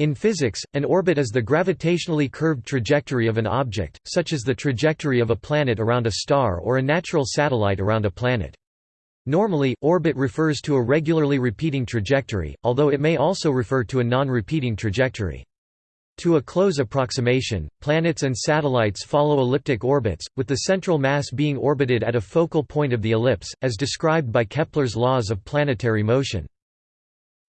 In physics, an orbit is the gravitationally curved trajectory of an object, such as the trajectory of a planet around a star or a natural satellite around a planet. Normally, orbit refers to a regularly repeating trajectory, although it may also refer to a non-repeating trajectory. To a close approximation, planets and satellites follow elliptic orbits, with the central mass being orbited at a focal point of the ellipse, as described by Kepler's laws of planetary motion.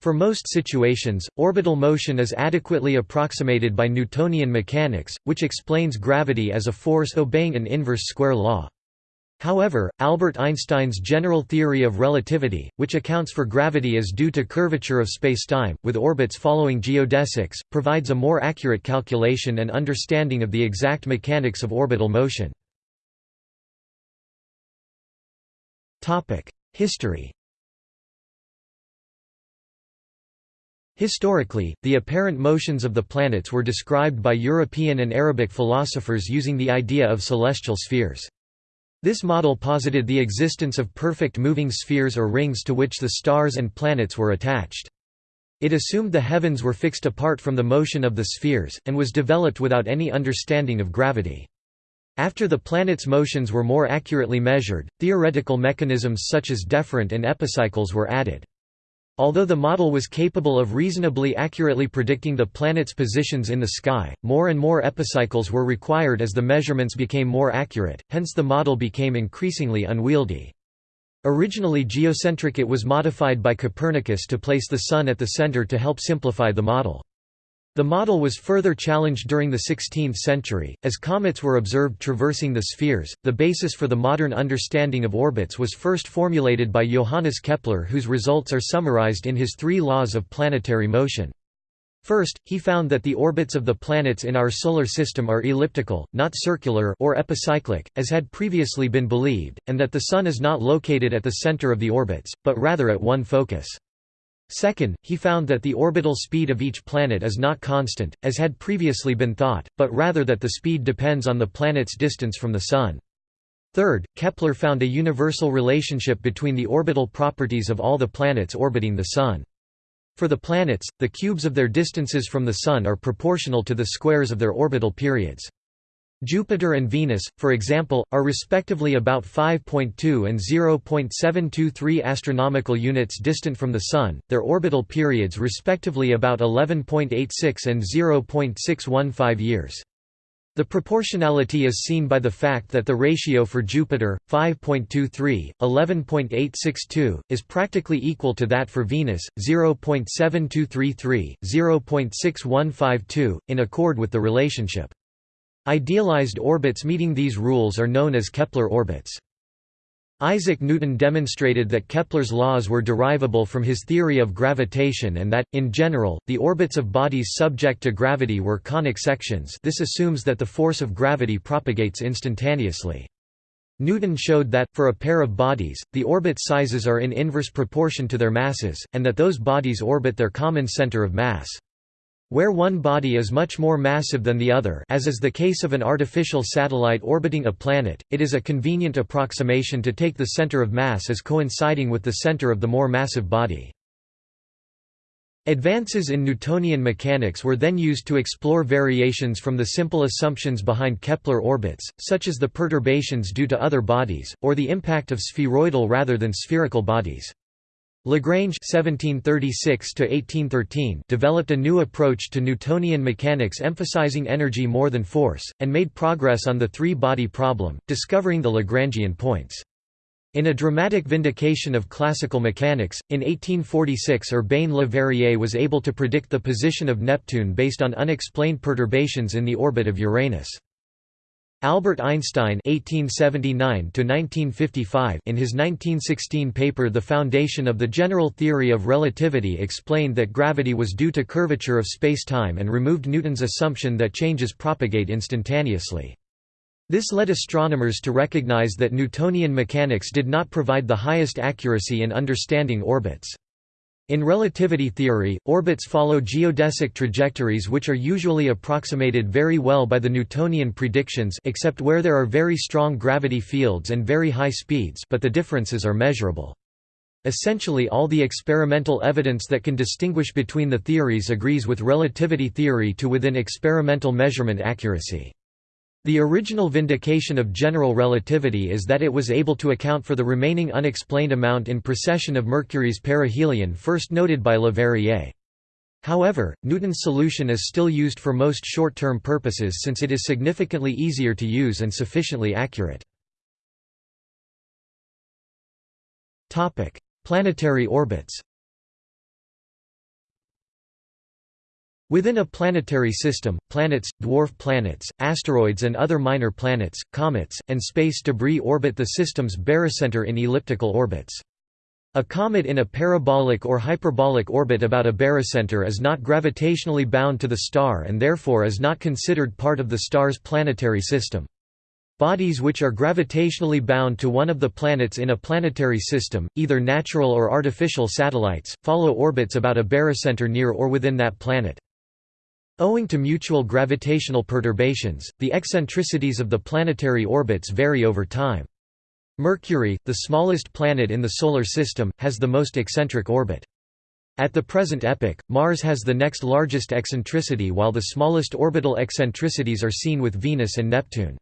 For most situations, orbital motion is adequately approximated by Newtonian mechanics, which explains gravity as a force obeying an inverse square law. However, Albert Einstein's general theory of relativity, which accounts for gravity as due to curvature of spacetime, with orbits following geodesics, provides a more accurate calculation and understanding of the exact mechanics of orbital motion. History Historically, the apparent motions of the planets were described by European and Arabic philosophers using the idea of celestial spheres. This model posited the existence of perfect moving spheres or rings to which the stars and planets were attached. It assumed the heavens were fixed apart from the motion of the spheres, and was developed without any understanding of gravity. After the planets' motions were more accurately measured, theoretical mechanisms such as deferent and epicycles were added. Although the model was capable of reasonably accurately predicting the planets' positions in the sky, more and more epicycles were required as the measurements became more accurate, hence the model became increasingly unwieldy. Originally geocentric it was modified by Copernicus to place the Sun at the center to help simplify the model. The model was further challenged during the 16th century, as comets were observed traversing the spheres. The basis for the modern understanding of orbits was first formulated by Johannes Kepler, whose results are summarized in his three laws of planetary motion. First, he found that the orbits of the planets in our solar system are elliptical, not circular or epicyclic, as had previously been believed, and that the Sun is not located at the center of the orbits, but rather at one focus. Second, he found that the orbital speed of each planet is not constant, as had previously been thought, but rather that the speed depends on the planet's distance from the Sun. Third, Kepler found a universal relationship between the orbital properties of all the planets orbiting the Sun. For the planets, the cubes of their distances from the Sun are proportional to the squares of their orbital periods. Jupiter and Venus, for example, are respectively about 5.2 and 0.723 astronomical units distant from the Sun, their orbital periods respectively about 11.86 and 0.615 years. The proportionality is seen by the fact that the ratio for Jupiter, 5.23, 11.862, is practically equal to that for Venus, 0.7233, 0.6152, in accord with the relationship. Idealized orbits meeting these rules are known as Kepler orbits. Isaac Newton demonstrated that Kepler's laws were derivable from his theory of gravitation and that, in general, the orbits of bodies subject to gravity were conic sections this assumes that the force of gravity propagates instantaneously. Newton showed that, for a pair of bodies, the orbit sizes are in inverse proportion to their masses, and that those bodies orbit their common center of mass. Where one body is much more massive than the other as is the case of an artificial satellite orbiting a planet, it is a convenient approximation to take the center of mass as coinciding with the center of the more massive body. Advances in Newtonian mechanics were then used to explore variations from the simple assumptions behind Kepler orbits, such as the perturbations due to other bodies, or the impact of spheroidal rather than spherical bodies. Lagrange (1736–1813) developed a new approach to Newtonian mechanics emphasizing energy more than force, and made progress on the three-body problem, discovering the Lagrangian points. In a dramatic vindication of classical mechanics, in 1846 Urbain Le Verrier was able to predict the position of Neptune based on unexplained perturbations in the orbit of Uranus. Albert Einstein (1879–1955) in his 1916 paper *The Foundation of the General Theory of Relativity* explained that gravity was due to curvature of space-time and removed Newton's assumption that changes propagate instantaneously. This led astronomers to recognize that Newtonian mechanics did not provide the highest accuracy in understanding orbits. In relativity theory, orbits follow geodesic trajectories which are usually approximated very well by the Newtonian predictions except where there are very strong gravity fields and very high speeds but the differences are measurable. Essentially all the experimental evidence that can distinguish between the theories agrees with relativity theory to within experimental measurement accuracy. The original vindication of general relativity is that it was able to account for the remaining unexplained amount in precession of Mercury's perihelion first noted by Le Verrier. However, Newton's solution is still used for most short-term purposes since it is significantly easier to use and sufficiently accurate. Planetary orbits Within a planetary system, planets, dwarf planets, asteroids and other minor planets, comets, and space debris orbit the system's barycenter in elliptical orbits. A comet in a parabolic or hyperbolic orbit about a barycenter is not gravitationally bound to the star and therefore is not considered part of the star's planetary system. Bodies which are gravitationally bound to one of the planets in a planetary system, either natural or artificial satellites, follow orbits about a barycenter near or within that planet. Owing to mutual gravitational perturbations, the eccentricities of the planetary orbits vary over time. Mercury, the smallest planet in the Solar System, has the most eccentric orbit. At the present epoch, Mars has the next largest eccentricity while the smallest orbital eccentricities are seen with Venus and Neptune.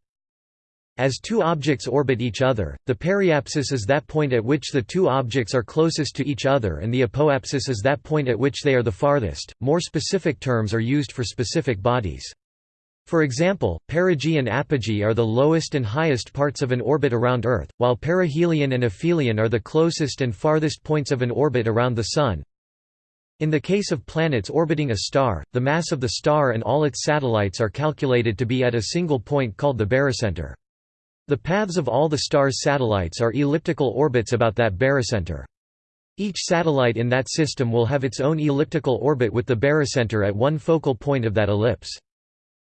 As two objects orbit each other, the periapsis is that point at which the two objects are closest to each other and the apoapsis is that point at which they are the farthest. More specific terms are used for specific bodies. For example, perigee and apogee are the lowest and highest parts of an orbit around Earth, while perihelion and aphelion are the closest and farthest points of an orbit around the Sun. In the case of planets orbiting a star, the mass of the star and all its satellites are calculated to be at a single point called the barycenter. The paths of all the star's satellites are elliptical orbits about that barycenter. Each satellite in that system will have its own elliptical orbit with the barycenter at one focal point of that ellipse.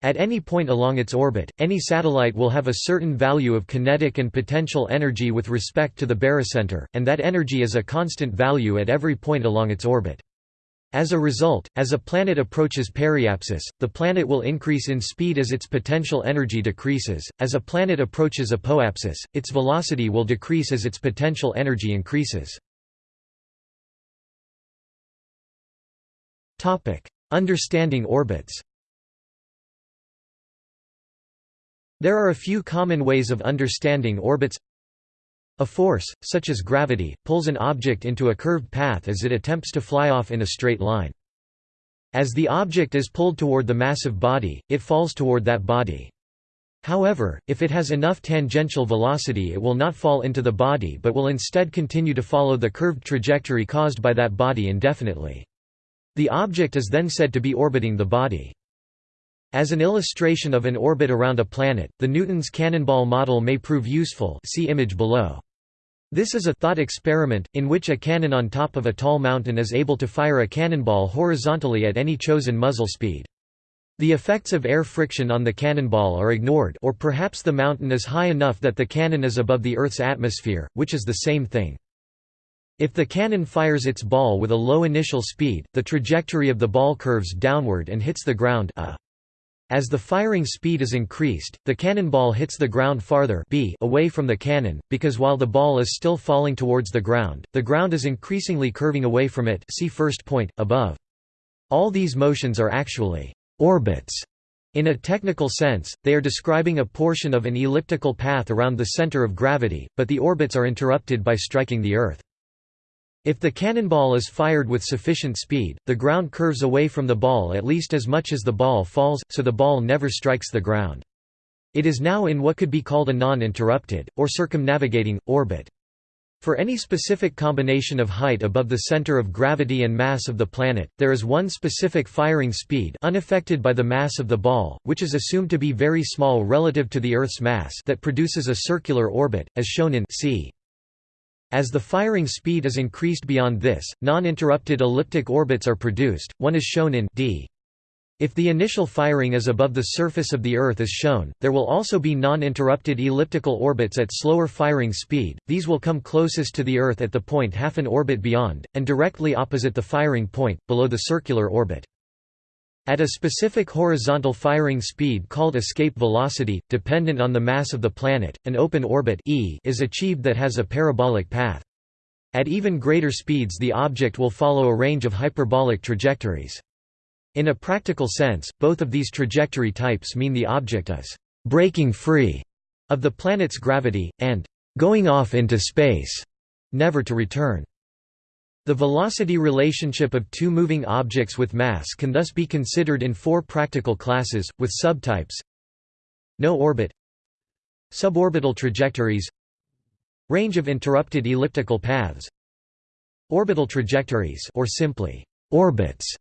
At any point along its orbit, any satellite will have a certain value of kinetic and potential energy with respect to the barycenter, and that energy is a constant value at every point along its orbit. As a result, as a planet approaches periapsis, the planet will increase in speed as its potential energy decreases. As a planet approaches apoapsis, its velocity will decrease as its potential energy increases. Understanding orbits. There are a few common ways of understanding orbits. A force, such as gravity, pulls an object into a curved path as it attempts to fly off in a straight line. As the object is pulled toward the massive body, it falls toward that body. However, if it has enough tangential velocity it will not fall into the body but will instead continue to follow the curved trajectory caused by that body indefinitely. The object is then said to be orbiting the body. As an illustration of an orbit around a planet, the Newton's cannonball model may prove useful see image below. This is a thought experiment, in which a cannon on top of a tall mountain is able to fire a cannonball horizontally at any chosen muzzle speed. The effects of air friction on the cannonball are ignored or perhaps the mountain is high enough that the cannon is above the Earth's atmosphere, which is the same thing. If the cannon fires its ball with a low initial speed, the trajectory of the ball curves downward and hits the ground a. As the firing speed is increased, the cannonball hits the ground farther b away from the cannon, because while the ball is still falling towards the ground, the ground is increasingly curving away from it see first point, above. All these motions are actually «orbits». In a technical sense, they are describing a portion of an elliptical path around the center of gravity, but the orbits are interrupted by striking the Earth. If the cannonball is fired with sufficient speed, the ground curves away from the ball at least as much as the ball falls, so the ball never strikes the ground. It is now in what could be called a non-interrupted, or circumnavigating, orbit. For any specific combination of height above the center of gravity and mass of the planet, there is one specific firing speed unaffected by the mass of the ball, which is assumed to be very small relative to the Earth's mass that produces a circular orbit, as shown in c. As the firing speed is increased beyond this, non-interrupted elliptic orbits are produced, one is shown in d. If the initial firing is above the surface of the Earth as shown, there will also be non-interrupted elliptical orbits at slower firing speed, these will come closest to the Earth at the point half an orbit beyond, and directly opposite the firing point, below the circular orbit. At a specific horizontal firing speed called escape velocity, dependent on the mass of the planet, an open orbit e is achieved that has a parabolic path. At even greater speeds the object will follow a range of hyperbolic trajectories. In a practical sense, both of these trajectory types mean the object is «breaking free» of the planet's gravity, and «going off into space», never to return. The velocity relationship of two moving objects with mass can thus be considered in four practical classes, with subtypes. No orbit. Suborbital trajectories. Range of interrupted elliptical paths. Orbital trajectories or simply orbits.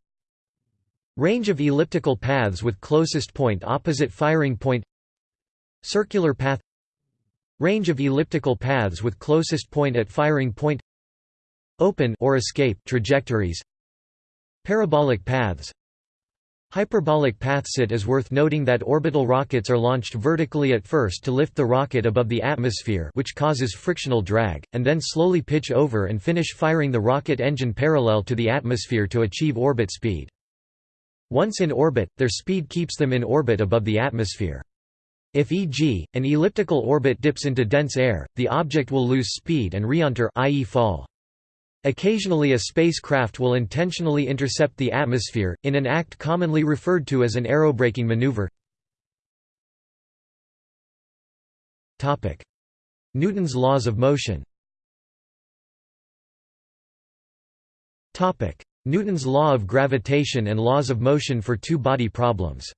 Range of elliptical paths with closest point opposite firing point. Circular path. Range of elliptical paths with closest point at firing point Open or escape trajectories Parabolic paths Hyperbolic paths It is worth noting that orbital rockets are launched vertically at first to lift the rocket above the atmosphere which causes frictional drag, and then slowly pitch over and finish firing the rocket engine parallel to the atmosphere to achieve orbit speed. Once in orbit, their speed keeps them in orbit above the atmosphere. If e.g., an elliptical orbit dips into dense air, the object will lose speed and reenter i.e. fall. Occasionally a spacecraft will intentionally intercept the atmosphere, in an act commonly referred to as an aerobraking maneuver. Newton's laws of motion. Newton's law of gravitation and laws of motion for two-body problems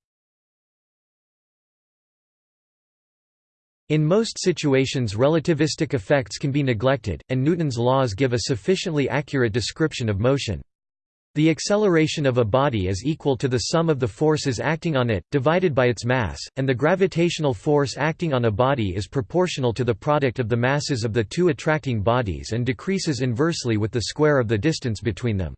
In most situations relativistic effects can be neglected, and Newton's laws give a sufficiently accurate description of motion. The acceleration of a body is equal to the sum of the forces acting on it, divided by its mass, and the gravitational force acting on a body is proportional to the product of the masses of the two attracting bodies and decreases inversely with the square of the distance between them.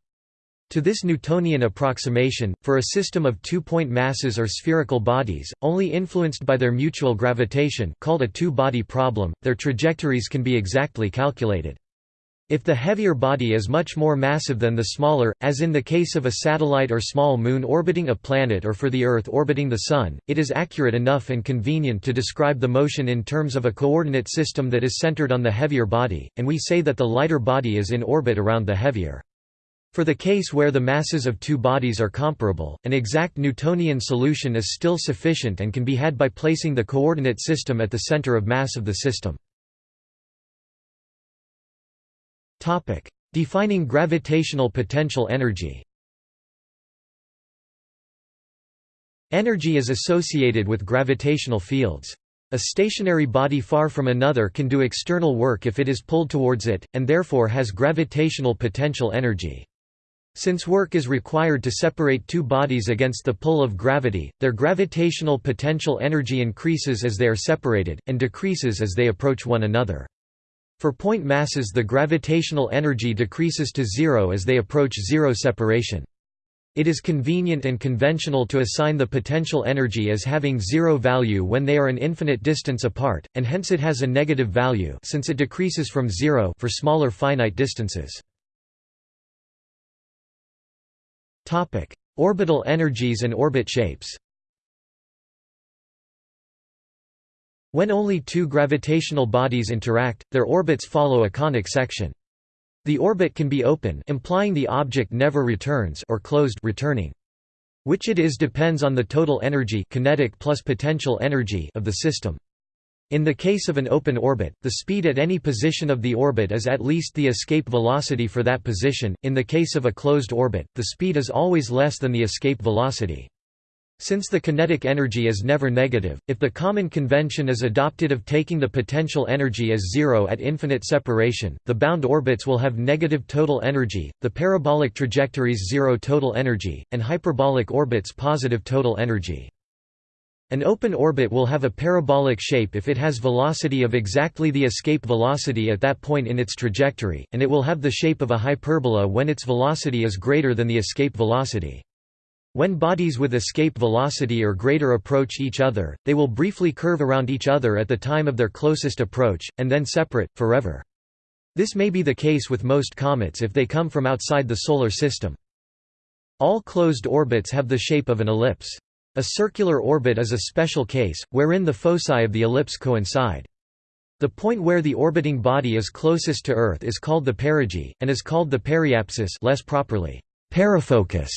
To this Newtonian approximation, for a system of two-point masses or spherical bodies, only influenced by their mutual gravitation called a two-body problem, their trajectories can be exactly calculated. If the heavier body is much more massive than the smaller, as in the case of a satellite or small moon orbiting a planet or for the Earth orbiting the Sun, it is accurate enough and convenient to describe the motion in terms of a coordinate system that is centered on the heavier body, and we say that the lighter body is in orbit around the heavier. For the case where the masses of two bodies are comparable, an exact Newtonian solution is still sufficient and can be had by placing the coordinate system at the center of mass of the system. Defining gravitational potential energy Energy is associated with gravitational fields. A stationary body far from another can do external work if it is pulled towards it, and therefore has gravitational potential energy. Since work is required to separate two bodies against the pull of gravity, their gravitational potential energy increases as they are separated, and decreases as they approach one another. For point masses the gravitational energy decreases to zero as they approach zero separation. It is convenient and conventional to assign the potential energy as having zero value when they are an infinite distance apart, and hence it has a negative value since it decreases from zero for smaller finite distances. Topic: Orbital energies and orbit shapes. When only two gravitational bodies interact, their orbits follow a conic section. The orbit can be open implying the object never returns or closed returning. Which it is depends on the total energy kinetic plus potential energy of the system. In the case of an open orbit, the speed at any position of the orbit is at least the escape velocity for that position, in the case of a closed orbit, the speed is always less than the escape velocity. Since the kinetic energy is never negative, if the common convention is adopted of taking the potential energy as zero at infinite separation, the bound orbits will have negative total energy, the parabolic trajectories zero total energy, and hyperbolic orbits positive total energy. An open orbit will have a parabolic shape if it has velocity of exactly the escape velocity at that point in its trajectory, and it will have the shape of a hyperbola when its velocity is greater than the escape velocity. When bodies with escape velocity or greater approach each other, they will briefly curve around each other at the time of their closest approach, and then separate, forever. This may be the case with most comets if they come from outside the Solar System. All closed orbits have the shape of an ellipse. A circular orbit is a special case, wherein the foci of the ellipse coincide. The point where the orbiting body is closest to Earth is called the perigee, and is called the periapsis less properly, perifocus,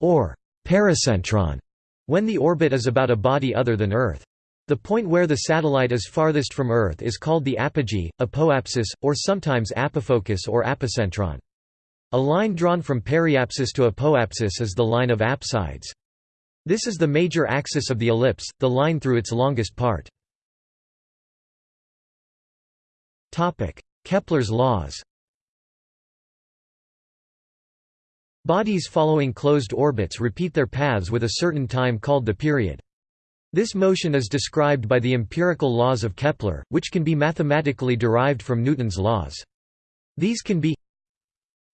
or pericentron, when the orbit is about a body other than Earth. The point where the satellite is farthest from Earth is called the apogee, apoapsis, or sometimes apofocus or apocentron. A line drawn from periapsis to apoapsis is the line of apsides. This is the major axis of the ellipse, the line through its longest part. Kepler's laws Bodies following closed orbits repeat their paths with a certain time called the period. This motion is described by the empirical laws of Kepler, which can be mathematically derived from Newton's laws. These can be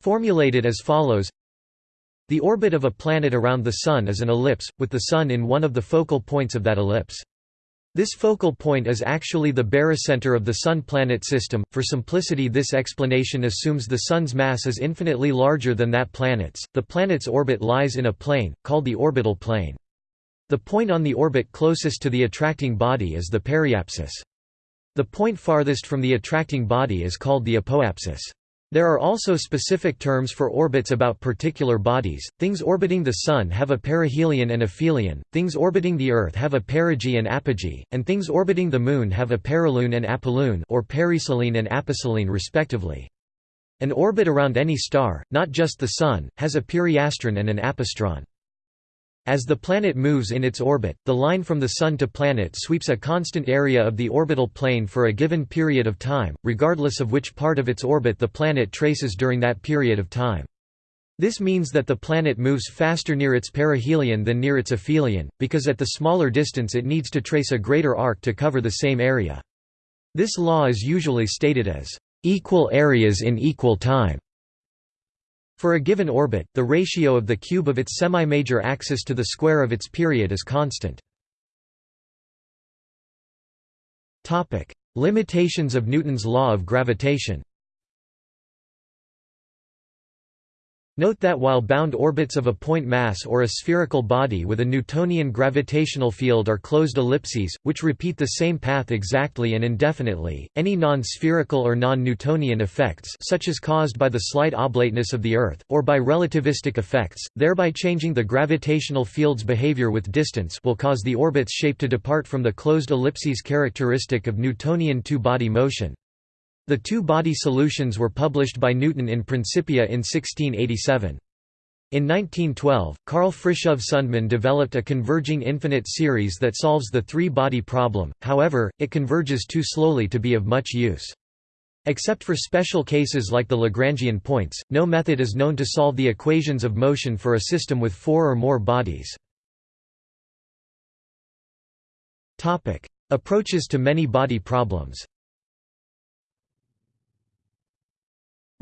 formulated as follows The orbit of a planet around the Sun is an ellipse, with the Sun in one of the focal points of that ellipse. This focal point is actually the barycenter of the Sun-planet system. For simplicity, this explanation assumes the Sun's mass is infinitely larger than that planet's. The planet's orbit lies in a plane, called the orbital plane. The point on the orbit closest to the attracting body is the periapsis. The point farthest from the attracting body is called the apoapsis. There are also specific terms for orbits about particular bodies. Things orbiting the Sun have a perihelion and aphelion, things orbiting the Earth have a perigee and apogee, and things orbiting the Moon have a perilune and apolune or periselene and aposelene respectively. An orbit around any star, not just the Sun, has a periastron and an apastron. As the planet moves in its orbit, the line from the Sun to planet sweeps a constant area of the orbital plane for a given period of time, regardless of which part of its orbit the planet traces during that period of time. This means that the planet moves faster near its perihelion than near its aphelion, because at the smaller distance it needs to trace a greater arc to cover the same area. This law is usually stated as, "...equal areas in equal time." For a given orbit, the ratio of the cube of its semi-major axis to the square of its period is constant. Limitations of Newton's law of gravitation Note that while bound orbits of a point mass or a spherical body with a Newtonian gravitational field are closed ellipses, which repeat the same path exactly and indefinitely, any non-spherical or non-Newtonian effects such as caused by the slight oblateness of the Earth, or by relativistic effects, thereby changing the gravitational field's behavior with distance will cause the orbit's shape to depart from the closed ellipses characteristic of Newtonian two-body motion. The two-body solutions were published by Newton in Principia in 1687. In 1912, Carl Fritiof Sundman developed a converging infinite series that solves the three-body problem, however, it converges too slowly to be of much use. Except for special cases like the Lagrangian points, no method is known to solve the equations of motion for a system with four or more bodies. Approaches to many-body problems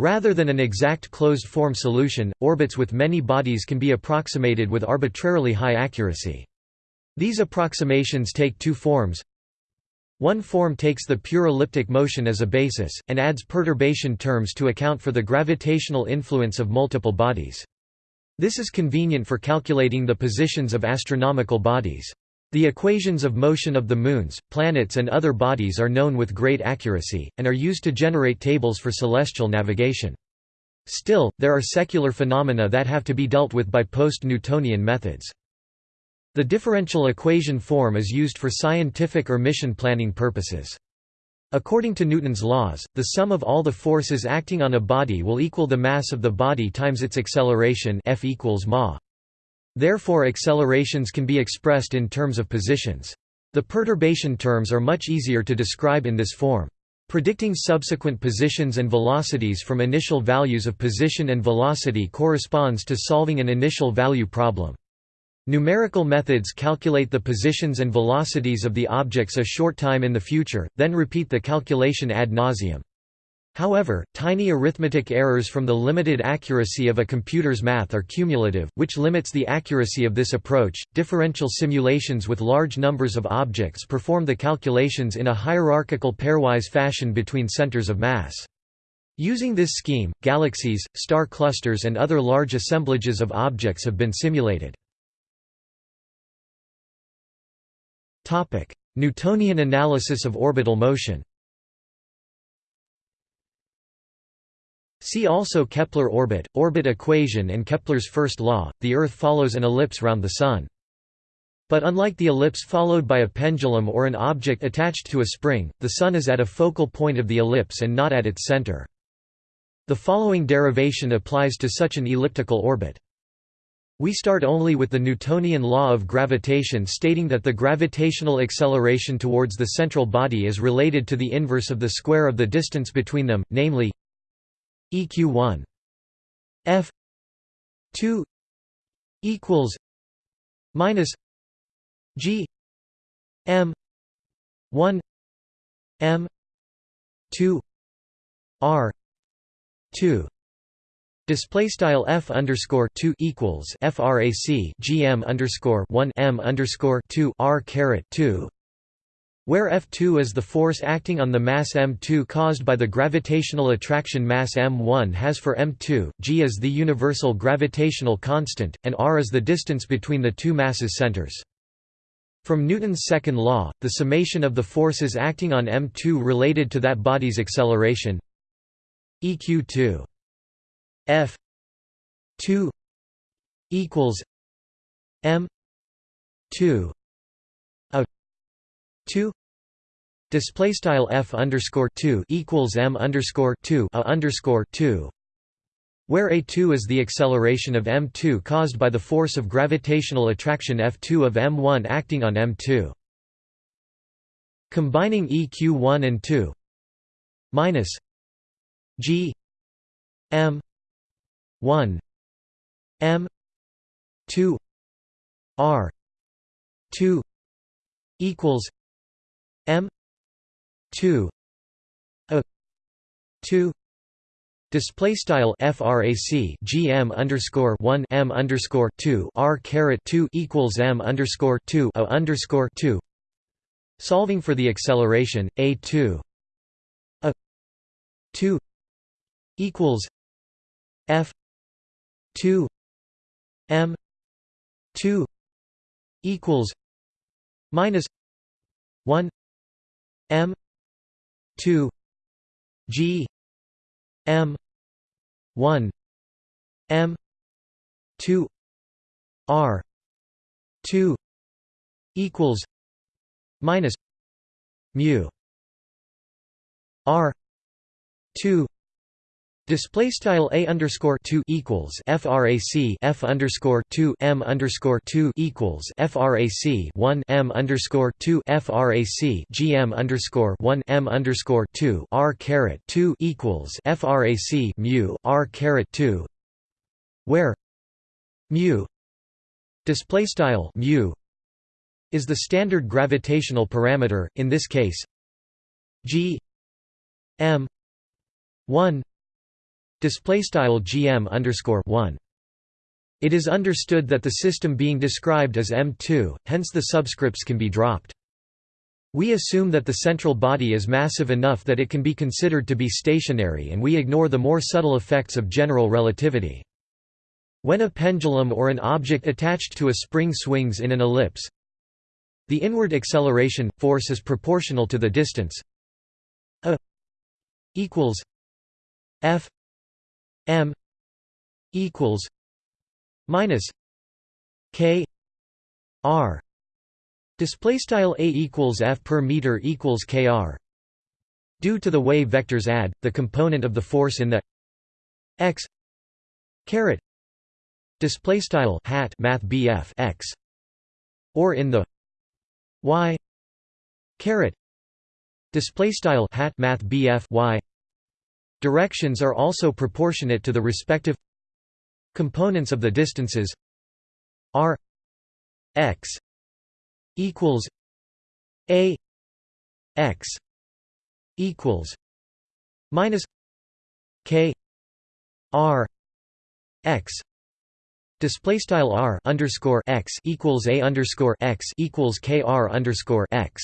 Rather than an exact closed-form solution, orbits with many bodies can be approximated with arbitrarily high accuracy. These approximations take two forms. One form takes the pure elliptic motion as a basis, and adds perturbation terms to account for the gravitational influence of multiple bodies. This is convenient for calculating the positions of astronomical bodies. The equations of motion of the moons, planets and other bodies are known with great accuracy, and are used to generate tables for celestial navigation. Still, there are secular phenomena that have to be dealt with by post-Newtonian methods. The differential equation form is used for scientific or mission planning purposes. According to Newton's laws, the sum of all the forces acting on a body will equal the mass of the body times its acceleration F equals ma. Therefore accelerations can be expressed in terms of positions. The perturbation terms are much easier to describe in this form. Predicting subsequent positions and velocities from initial values of position and velocity corresponds to solving an initial value problem. Numerical methods calculate the positions and velocities of the objects a short time in the future, then repeat the calculation ad nauseum. However, tiny arithmetic errors from the limited accuracy of a computer's math are cumulative, which limits the accuracy of this approach. Differential simulations with large numbers of objects perform the calculations in a hierarchical pairwise fashion between centers of mass. Using this scheme, galaxies, star clusters and other large assemblages of objects have been simulated. Newtonian analysis of orbital motion See also Kepler orbit, orbit equation and Kepler's first law, the Earth follows an ellipse round the Sun. But unlike the ellipse followed by a pendulum or an object attached to a spring, the Sun is at a focal point of the ellipse and not at its center. The following derivation applies to such an elliptical orbit. We start only with the Newtonian law of gravitation stating that the gravitational acceleration towards the central body is related to the inverse of the square of the distance between them, namely eq1 f 2 equals minus g m 1 m 2 r 2 Display style f underscore two equals frac gm underscore one m underscore two r caret two where F2 is the force acting on the mass m2 caused by the gravitational attraction mass m1 has for m2, g is the universal gravitational constant, and r is the distance between the two masses' centers. From Newton's second law, the summation of the forces acting on m2 related to that body's acceleration eq2 f 2 equals m 2 a 2 Display style f underscore two equals m underscore two a underscore two, where a two is the acceleration of m two caused by the force of gravitational attraction f two of m one acting on m two. Combining eq one and two minus g m one m two r two equals m 2 a 2 Display style frac gm underscore one m underscore two r caret two equals m underscore two a underscore two. Solving for the acceleration a two a two equals f two m two equals minus one m 2 G M 1 M 2 R 2 equals minus mu R 2 Display style a underscore two equals frac f underscore two m underscore two equals frac one m underscore two frac gm underscore one m underscore two r caret two equals frac mu r caret two, where mu display style mu is the standard gravitational parameter. In this case, g m one display style gm underscore 1 it is understood that the system being described as M2, hence the subscripts can be dropped. We assume that the central body is massive enough that it can be considered to be stationary and we ignore the more subtle effects of general relativity. When a pendulum or an object attached to a spring swings in an ellipse, the inward acceleration, force is proportional to the distance a equals f m equals minus k r. Display style a equals f per meter equals kr due to the way vectors add the component of the force in the x caret display style hat math bf x or in the y caret display style hat math bf y Directions are also proportionate to the respective components of the distances r x equals a x equals minus k r x display style r underscore x equals a underscore x equals k r underscore x.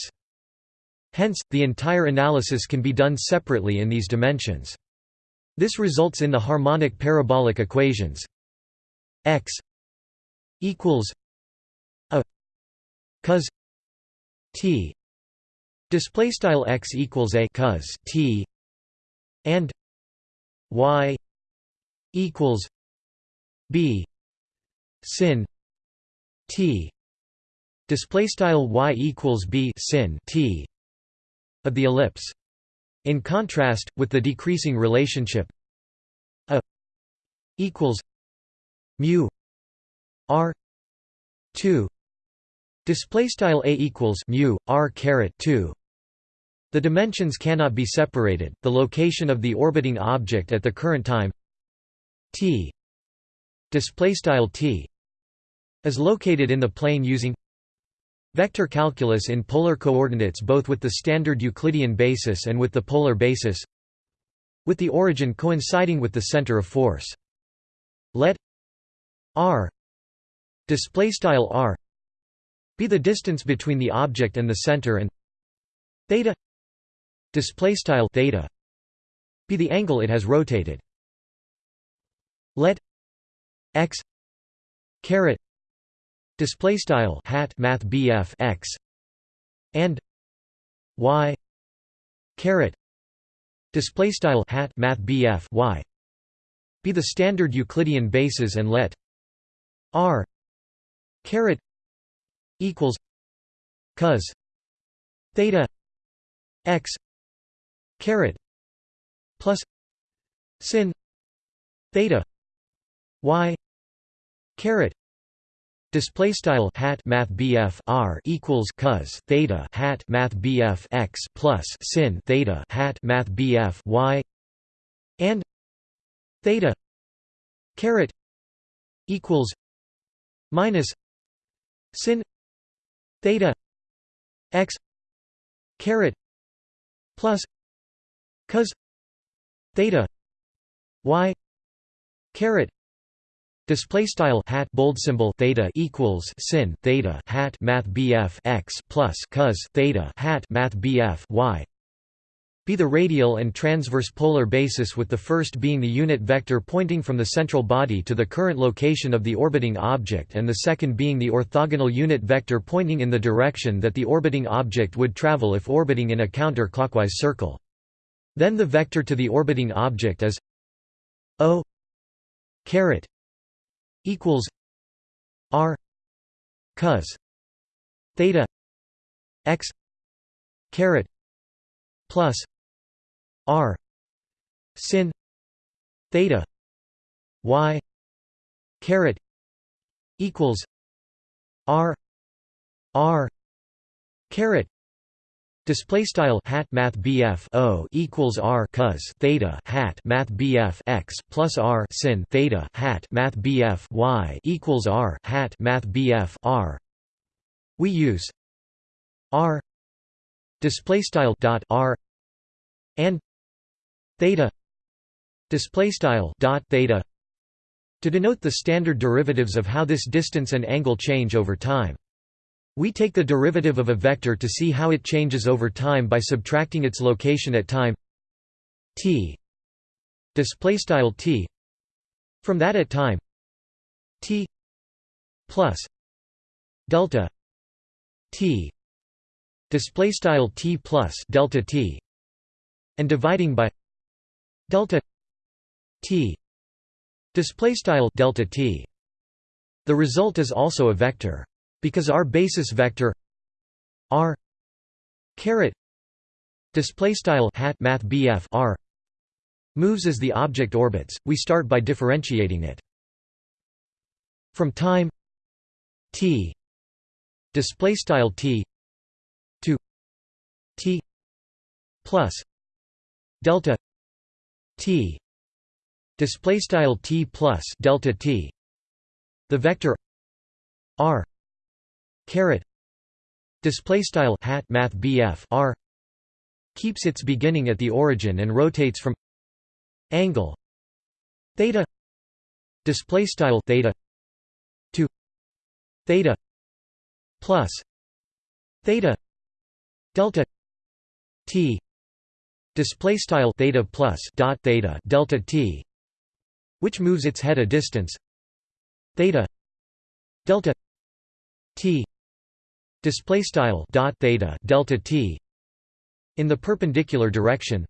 Hence, the entire analysis can be done separately in these dimensions. This results in the harmonic parabolic equations. X equals a cos t. Display style x equals a cos t. And y equals b sin t. Display style y equals b sin t. Of the ellipse in contrast with the decreasing relationship. A equals mu r 2 display style a equals mu r caret 2 the dimensions cannot be separated. The location of the orbiting object at the current time t display style t is located in the plane using vector calculus in polar coordinates both with the standard Euclidean basis and with the polar basis with the origin coinciding with the center of force. Let r r be the distance between the object and the center and theta theta be the angle it has rotated. Let x caret display style hat math bf x and y caret display style hat math bf y be the standard euclidean bases and let r caret equals cos theta x caret plus sin theta y caret display style hat math bf r equals cos theta hat math bf x plus sin theta hat math bf y and theta caret equals minus sin theta x caret plus cos theta y caret Display style hat bold symbol theta equals sin theta hat math bf x plus cos theta hat math bf y. Be the radial and transverse polar basis with the first being the unit vector pointing from the central body to the current location of the orbiting object and the second being the orthogonal unit vector pointing in the direction that the orbiting object would travel if orbiting in a counter-clockwise circle. Then the vector to the orbiting object is o caret equals r cos theta x caret plus r sin theta y caret equals r r caret Display style hat math BF O equals R cos theta hat math BF x plus R sin theta hat math BF Y equals R hat math BF R. We use R display style dot R and theta display style dot theta to denote the standard derivatives of how this distance and angle change over time. We take the derivative of a vector to see how it changes over time by subtracting its location at time t t from that at time t plus delta t display style t plus delta t and dividing by delta t display style delta t. The result is also a vector because our basis vector r caret display style hat math bf r moves as the object orbits. We start by differentiating it from time t display style t to t plus delta t display style t plus delta t. The vector r caret. Display style hat math BF R. Keeps its beginning at the origin and rotates from angle theta display style theta to theta plus theta delta t display style theta plus dot theta delta t which moves its head a distance theta delta t display style dot theta delta t in the perpendicular direction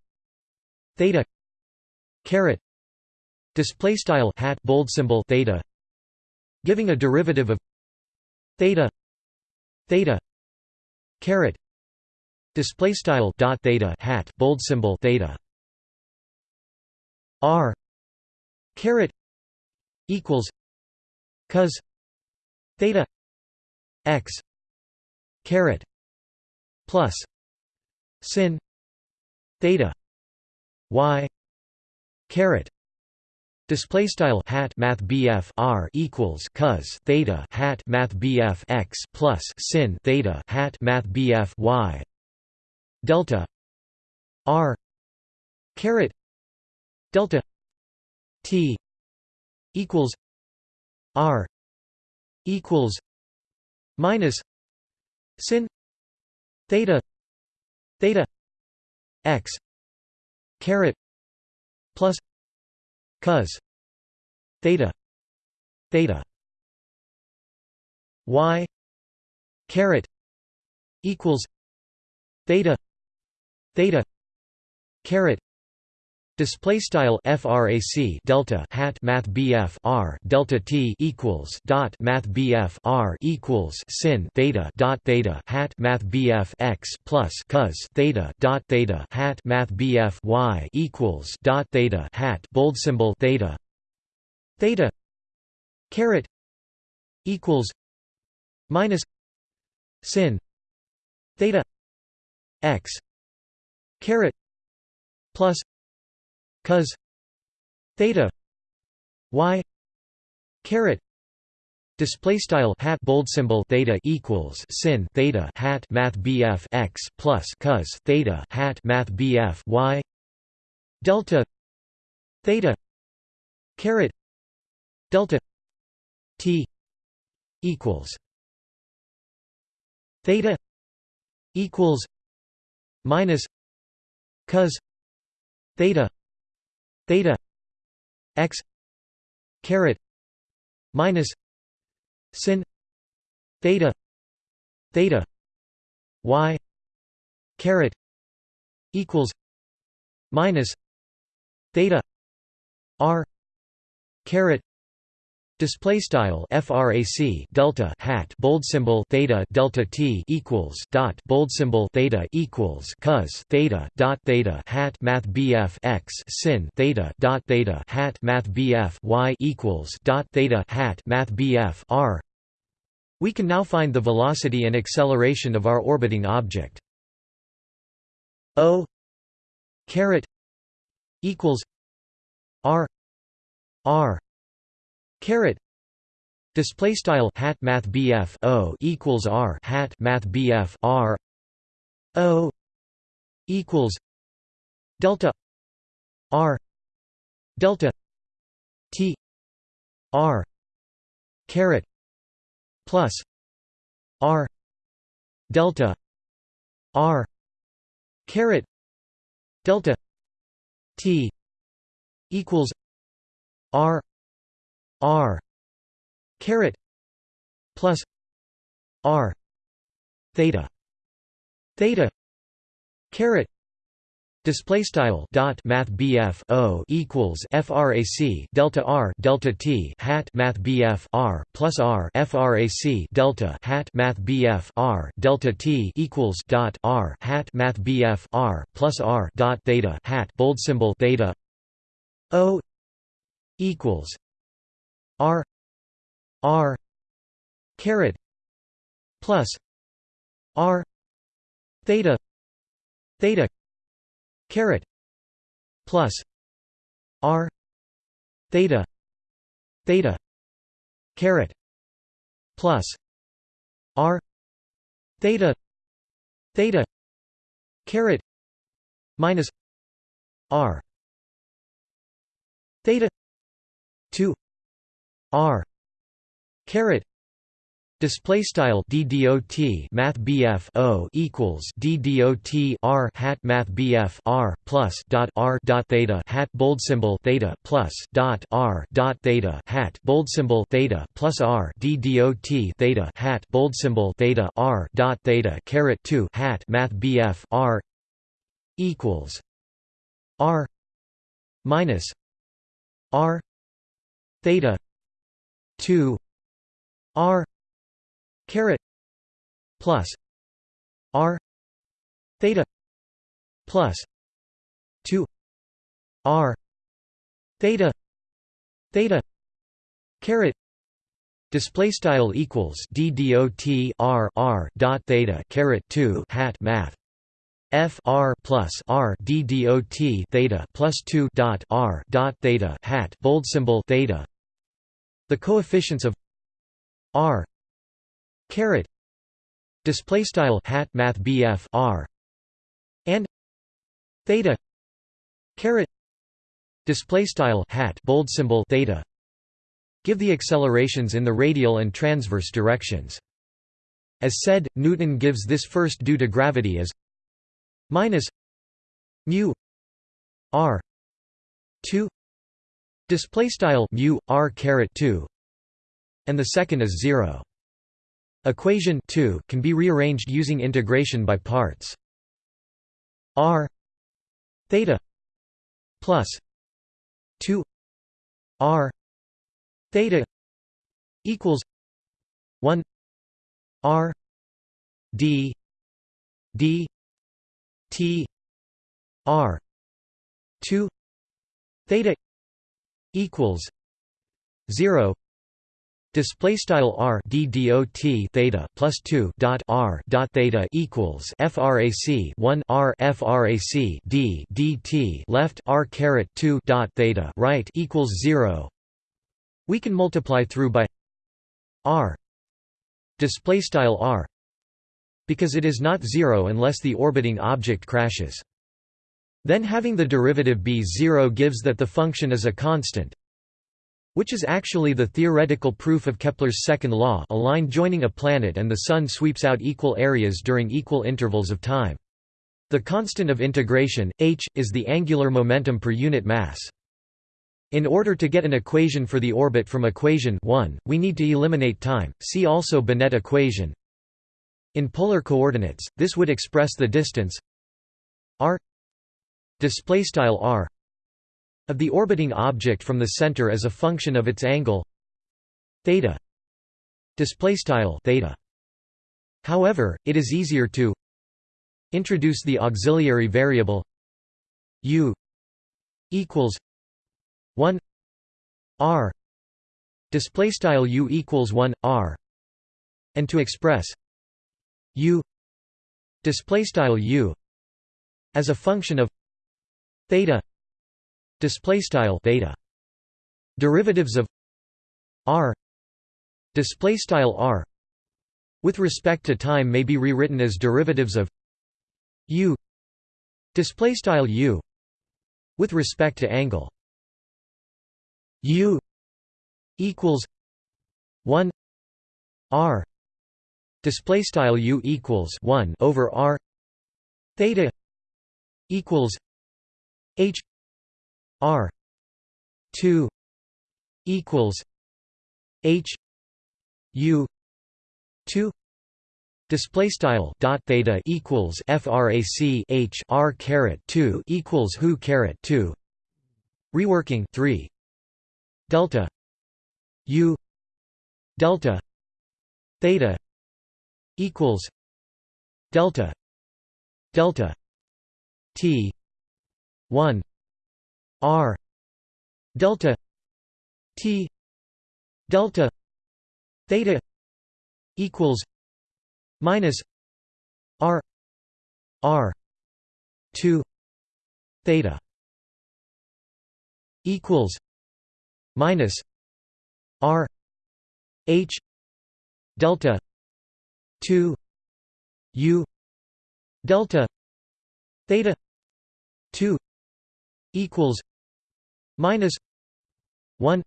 theta caret display style hat bold symbol theta giving a derivative of theta theta caret display style dot theta hat bold symbol theta. R caret equals cos theta x caret plus sin theta y caret Display style hat math BF R equals cos theta hat math BF x plus sin theta hat math BF y delta R caret delta T equals R equals minus sin theta theta x caret plus cos theta theta y caret equals theta theta caret Display style frac delta hat math bf r delta t equals dot math bf r equals sin theta dot theta hat math bf x plus cos theta dot theta hat math bf y equals dot theta hat bold symbol theta theta caret equals minus sin theta x caret plus cos theta y caret display style hat bold symbol theta equals sin theta hat math bf x plus cos theta hat math bf y delta theta caret delta t equals theta equals minus cos theta theta x caret minus sin theta theta y caret equals minus theta r caret Display style frac delta hat bold symbol theta delta t equals dot bold symbol theta equals cos theta dot theta hat math bf x sin theta dot theta hat math bf y equals dot theta hat math bf r. We can now find the velocity and acceleration of our orbiting object. O caret equals r r Caret display style hat math BF O equals R hat math BF R O equals delta R delta T R caret plus R delta R caret delta T equals R R caret plus R theta theta caret Display style dot Math BF O equals FRAC Delta R Delta T hat Math BF R plus R FRAC Delta hat Math BF R Delta T equals dot R hat Math BF R plus R dot Theta hat bold symbol Theta O equals R R caret plus R theta theta caret plus R theta theta caret plus R theta theta caret minus R theta 2 R caret Display style DDOT Math BF O equals DDOT R hat Math BF R plus dot R dot theta hat bold symbol theta plus dot R dot theta hat bold symbol theta plus R DDOT theta hat bold symbol theta R dot theta caret two hat Math BF R equals R minus r theta 2 r caret plus r theta plus 2 r theta theta caret display style equals d dot r r dot theta caret 2 hat math f r plus r d dot theta plus 2 dot r dot theta hat bold symbol theta the coefficients of r caret display style hat math bf r and theta caret display style hat bold symbol theta give the accelerations in the radial and transverse directions. As said newton gives this first due to gravity as minus mu r 2 display style mu r caret 2 and the second is 0 equation 2 can be rearranged using integration by parts. R theta plus 2 r theta equals 1 r d d T R two theta equals zero Display style r d dot theta plus two dot r dot theta equals frac one r frac d dt left r caret two dot theta right equals zero. We can multiply through by r display style r because it is not zero unless the orbiting object crashes. Then having the derivative b 0 gives that the function is a constant, which is actually the theoretical proof of Kepler's second law a line joining a planet and the Sun sweeps out equal areas during equal intervals of time. The constant of integration, h, is the angular momentum per unit mass. In order to get an equation for the orbit from equation 1, we need to eliminate time, see also Binet equation, in polar coordinates, this would express the distance r r of the orbiting object from the center as a function of its angle theta theta. However, it is easier to introduce the auxiliary variable u equals 1 r display style u equals 1 r and to express u display style u as a function of theta. Display style theta. Derivatives of r. Display style r. With respect to time may be rewritten as derivatives of u. Display style u. With respect to angle. U equals 1 r. Display style u equals 1 over r. Theta equals h r 2 equals h u 2 Display style dot theta equals frac h r caret two equals who caret two. Reworking three delta u delta theta equals delta delta t 1 r delta t delta theta equals minus r r 2 theta equals minus r h delta 2 u delta theta 2 equals minus 1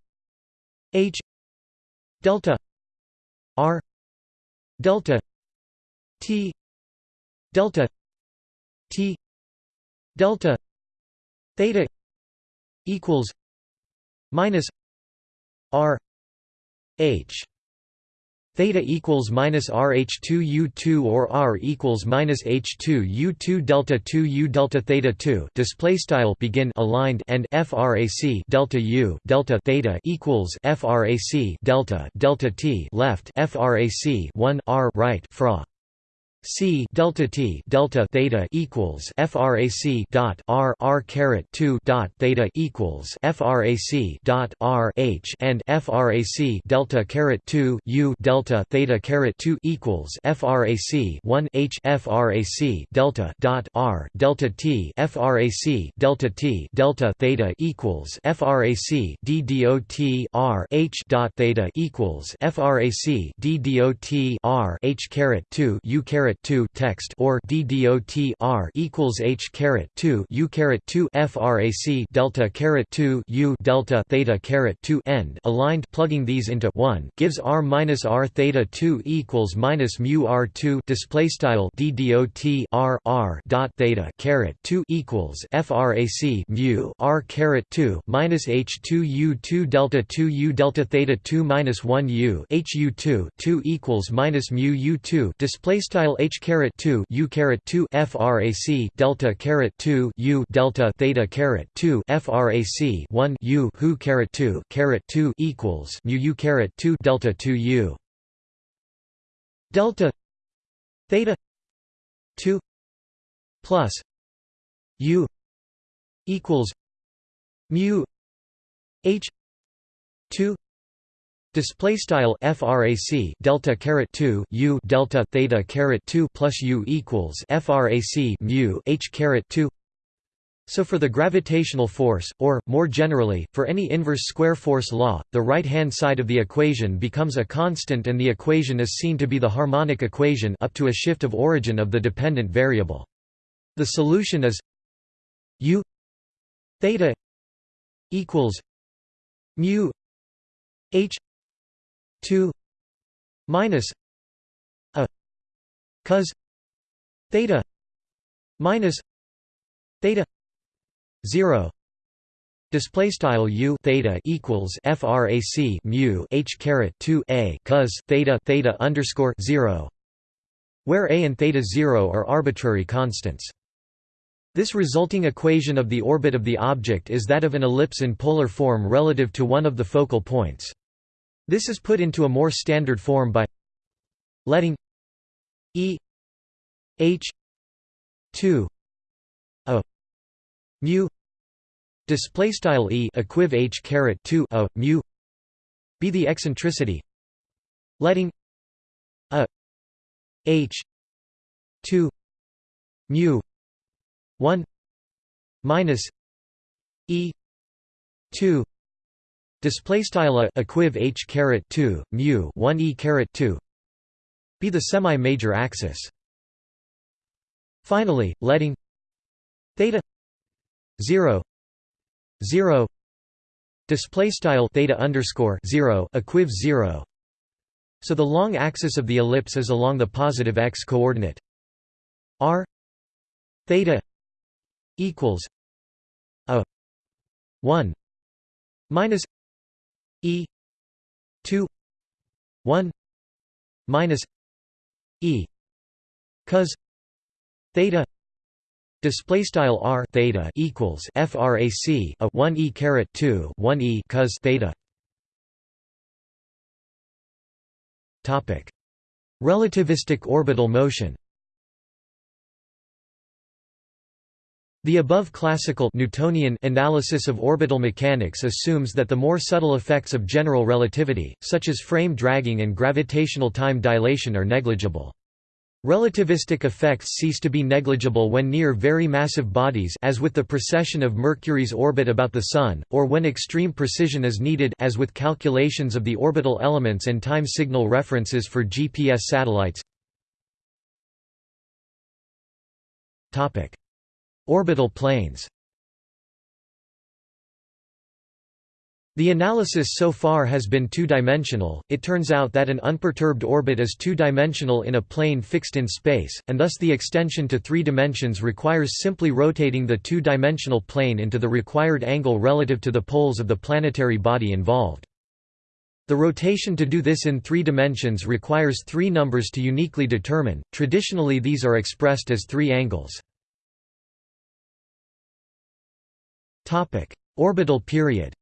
h delta r delta t delta t delta theta equals minus r h theta equals minus rh2u2 or r equals minus h2u2 delta 2 u delta theta 2 display style begin aligned and frac delta u delta theta equals frac delta delta t left frac 1 r right fra C delta T delta theta equals frac dot r r caret 2 dot theta equals frac dot r h and frac delta caret 2 u delta theta caret 2 equals frac 1 h frac delta dot r delta t frac delta t delta theta equals frac d dot r h dot theta equals frac d dot r h caret 2 u caret caret 2 text or ddot r equals h caret 2 u caret 2 frac delta caret 2 u delta theta caret 2 end. Aligned plugging these into 1 gives r minus r theta 2 equals minus mu r 2 display style ddot r r dot theta caret 2 equals frac mu r caret 2 minus h 2 u 2 delta 2 u delta theta 2 minus 1 u h u 2 2 equals minus mu u 2 display style h caret 2 u caret 2 frac delta caret 2 u delta theta caret 2 frac 1 u who caret 2 caret 2 equals mu u caret 2 delta 2 u. Delta theta 2 plus u equals mu h 2 Display style frac delta caret 2 u delta theta caret 2 plus u equals frac mu h caret 2. So for the gravitational force, or, more generally, for any inverse square force law, the right-hand side of the equation becomes a constant and the equation is seen to be the harmonic equation up to a shift of origin of the dependent variable. The solution is u theta equals mu h 2 minus a cos theta minus theta 0 Display style u theta equals frac mu h caret 2 a cos theta theta underscore 0, where a and theta 0 are arbitrary constants. This resulting equation of the orbit of the object is that of an ellipse in polar form relative to one of the focal points. This is put into a more standard form by letting E H 2 a mu display style E equiv H caret 2 a mu be the eccentricity. Letting a H 2 mu 1 minus E 2 Display style a equiv h caret 2 mu 1 e caret 2 be the semi-major axis. Finally, letting theta 0 0 display style theta underscore 0 equiv 0 so the long axis of the ellipse is along the positive x coordinate. R theta equals a 1 minus E. two. one. minus E. cos theta display style r theta equals frac a 1 e caret 2 1 e cos theta. Topic. Relativistic orbital motion The above classical Newtonian analysis of orbital mechanics assumes that the more subtle effects of general relativity, such as frame dragging and gravitational time dilation are negligible. Relativistic effects cease to be negligible when near very massive bodies as with the precession of Mercury's orbit about the Sun, or when extreme precision is needed as with calculations of the orbital elements and time signal references for GPS satellites. Orbital planes The analysis so far has been two-dimensional, it turns out that an unperturbed orbit is two-dimensional in a plane fixed in space, and thus the extension to three dimensions requires simply rotating the two-dimensional plane into the required angle relative to the poles of the planetary body involved. The rotation to do this in three dimensions requires three numbers to uniquely determine, traditionally these are expressed as three angles. Orbital period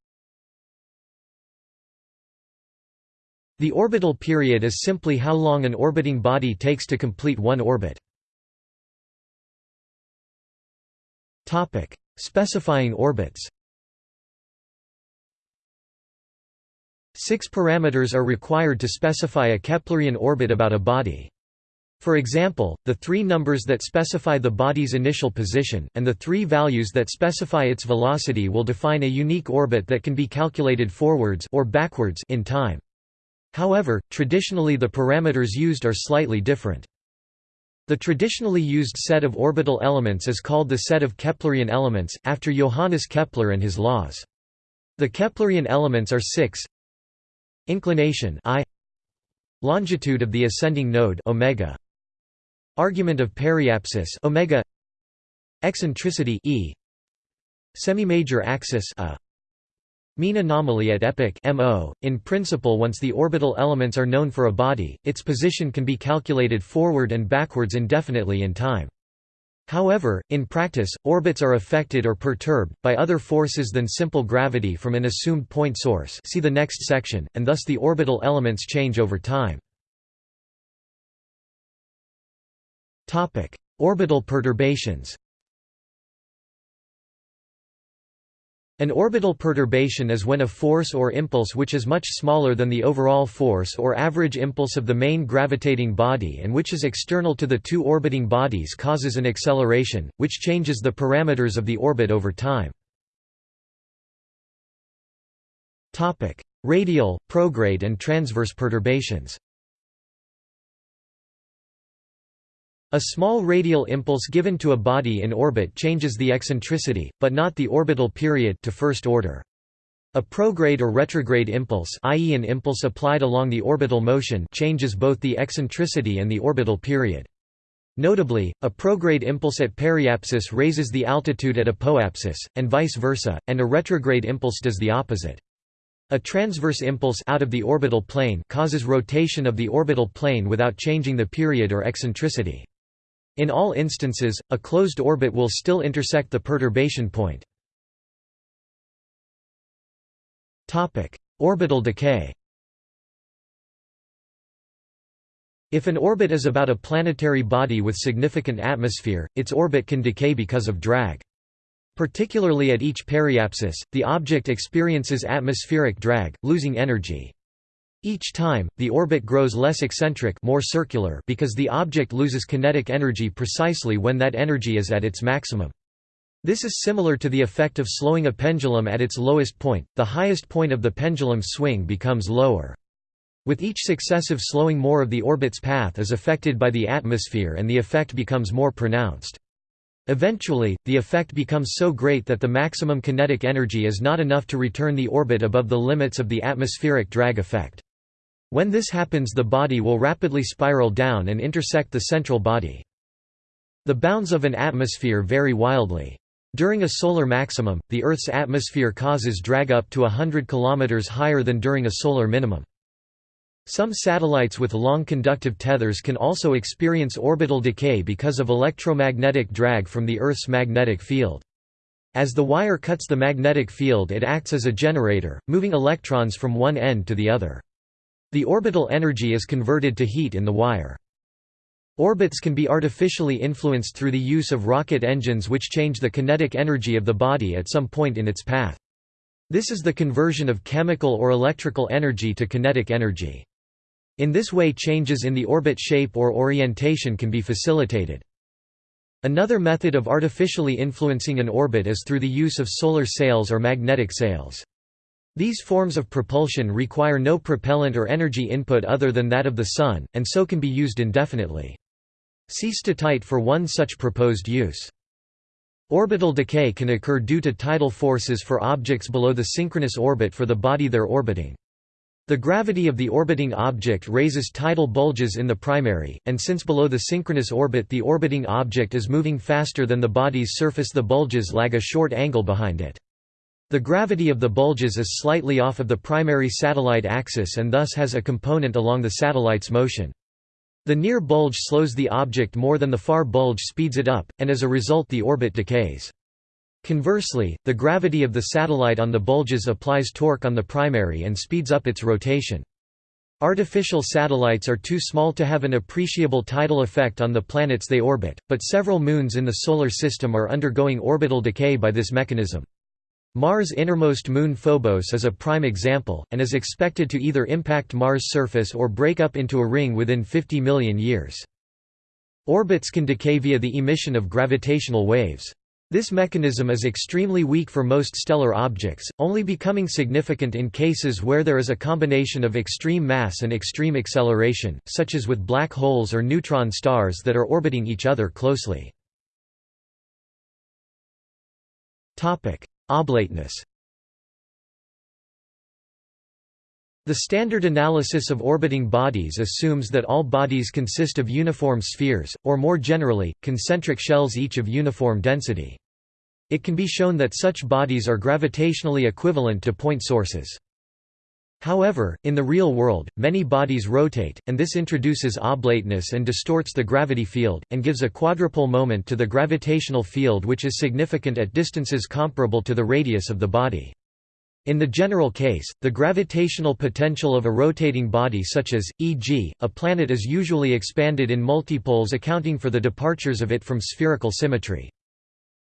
The orbital period is simply how long an orbiting body takes to complete one orbit. Topic: Specifying orbits Six parameters are required to specify a Keplerian orbit about a body. For example, the three numbers that specify the body's initial position, and the three values that specify its velocity will define a unique orbit that can be calculated forwards or backwards in time. However, traditionally the parameters used are slightly different. The traditionally used set of orbital elements is called the set of Keplerian elements, after Johannes Kepler and his laws. The Keplerian elements are six inclination I longitude of the ascending node omega argument of periapsis omega. Eccentricity e. Semi-major axis a. Mean anomaly at epoch mo in principle once the orbital elements are known for a body its position can be calculated forward and backwards indefinitely in time. However, in practice, orbits are affected or perturbed, by other forces than simple gravity from an assumed point source see the next section, and thus the orbital elements change over time. Orbital perturbations. An orbital perturbation is when a force or impulse which is much smaller than the overall force or average impulse of the main gravitating body and which is external to the two orbiting bodies causes an acceleration, which changes the parameters of the orbit over time. Radial, prograde and transverse perturbations A small radial impulse given to a body in orbit changes the eccentricity, but not the orbital period to first order. A prograde or retrograde impulse i.e. an impulse applied along the orbital motion changes both the eccentricity and the orbital period. Notably, a prograde impulse at periapsis raises the altitude at apoapsis, and vice versa, and a retrograde impulse does the opposite. A transverse impulse out of the orbital plane causes rotation of the orbital plane without changing the period or eccentricity. In all instances, a closed orbit will still intersect the perturbation point. Orbital decay If an orbit is about a planetary body with significant atmosphere, its orbit can decay because of drag. Particularly at each periapsis, the object experiences atmospheric drag, losing energy. Each time, the orbit grows less eccentric more circular because the object loses kinetic energy precisely when that energy is at its maximum. This is similar to the effect of slowing a pendulum at its lowest point, the highest point of the pendulum's swing becomes lower. With each successive slowing more of the orbit's path is affected by the atmosphere and the effect becomes more pronounced. Eventually, the effect becomes so great that the maximum kinetic energy is not enough to return the orbit above the limits of the atmospheric drag effect. When this happens the body will rapidly spiral down and intersect the central body. The bounds of an atmosphere vary wildly. During a solar maximum, the Earth's atmosphere causes drag up to 100 km higher than during a solar minimum. Some satellites with long conductive tethers can also experience orbital decay because of electromagnetic drag from the Earth's magnetic field. As the wire cuts the magnetic field it acts as a generator, moving electrons from one end to the other. The orbital energy is converted to heat in the wire. Orbits can be artificially influenced through the use of rocket engines which change the kinetic energy of the body at some point in its path. This is the conversion of chemical or electrical energy to kinetic energy. In this way changes in the orbit shape or orientation can be facilitated. Another method of artificially influencing an orbit is through the use of solar sails or magnetic sails. These forms of propulsion require no propellant or energy input other than that of the Sun, and so can be used indefinitely. See statite for one such proposed use. Orbital decay can occur due to tidal forces for objects below the synchronous orbit for the body they're orbiting. The gravity of the orbiting object raises tidal bulges in the primary, and since below the synchronous orbit the orbiting object is moving faster than the body's surface the bulges lag a short angle behind it. The gravity of the bulges is slightly off of the primary satellite axis and thus has a component along the satellite's motion. The near bulge slows the object more than the far bulge speeds it up, and as a result the orbit decays. Conversely, the gravity of the satellite on the bulges applies torque on the primary and speeds up its rotation. Artificial satellites are too small to have an appreciable tidal effect on the planets they orbit, but several moons in the Solar System are undergoing orbital decay by this mechanism. Mars' innermost moon Phobos is a prime example, and is expected to either impact Mars' surface or break up into a ring within 50 million years. Orbits can decay via the emission of gravitational waves. This mechanism is extremely weak for most stellar objects, only becoming significant in cases where there is a combination of extreme mass and extreme acceleration, such as with black holes or neutron stars that are orbiting each other closely. Oblateness The standard analysis of orbiting bodies assumes that all bodies consist of uniform spheres, or more generally, concentric shells each of uniform density. It can be shown that such bodies are gravitationally equivalent to point sources. However, in the real world, many bodies rotate, and this introduces oblateness and distorts the gravity field, and gives a quadrupole moment to the gravitational field which is significant at distances comparable to the radius of the body. In the general case, the gravitational potential of a rotating body such as, e.g., a planet is usually expanded in multipoles accounting for the departures of it from spherical symmetry.